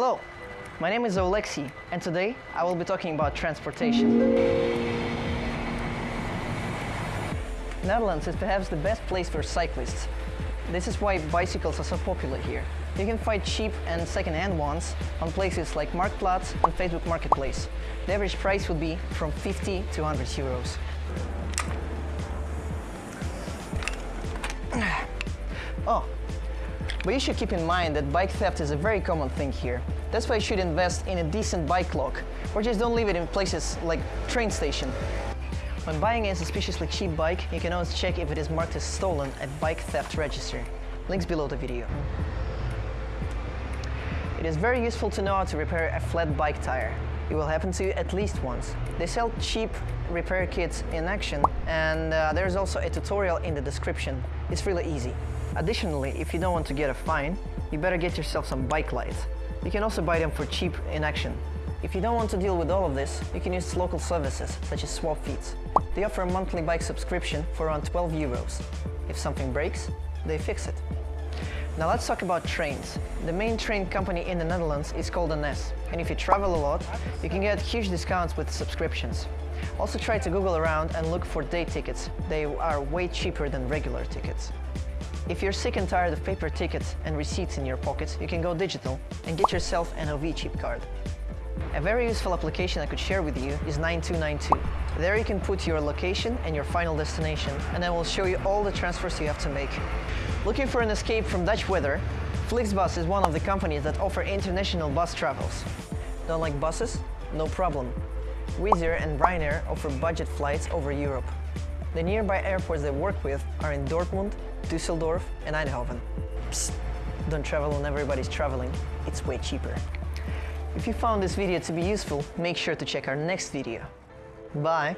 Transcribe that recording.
Hello, my name is Oleksiy, and today I will be talking about transportation. Netherlands is perhaps the best place for cyclists. This is why bicycles are so popular here. You can find cheap and second-hand ones on places like Marktplaats and Facebook Marketplace. The average price would be from 50 to 100 euros. Oh, but you should keep in mind that bike theft is a very common thing here. That's why you should invest in a decent bike lock, or just don't leave it in places like train station. When buying a suspiciously cheap bike, you can always check if it is marked as stolen at Bike Theft Register. Links below the video. It is very useful to know how to repair a flat bike tire. It will happen to you at least once. They sell cheap repair kits in Action and uh, there's also a tutorial in the description. It's really easy. Additionally, if you don't want to get a fine, you better get yourself some bike lights. You can also buy them for cheap in Action. If you don't want to deal with all of this, you can use local services such as Swapfiets. They offer a monthly bike subscription for around 12 euros. If something breaks, they fix it. Now let's talk about trains. The main train company in the Netherlands is called NS, and if you travel a lot, you can get huge discounts with subscriptions. Also try to Google around and look for day tickets. They are way cheaper than regular tickets. If you're sick and tired of paper tickets and receipts in your pockets, you can go digital and get yourself an OV chip card. A very useful application I could share with you is 9292. There you can put your location and your final destination, and I will show you all the transfers you have to make. Looking for an escape from Dutch weather? Flixbus is one of the companies that offer international bus travels. Don't like buses? No problem. Wizz Air and Ryanair offer budget flights over Europe. The nearby airports they work with are in Dortmund, Düsseldorf and Eindhoven. Psst, don't travel when everybody's traveling. It's way cheaper. If you found this video to be useful, make sure to check our next video. Bye!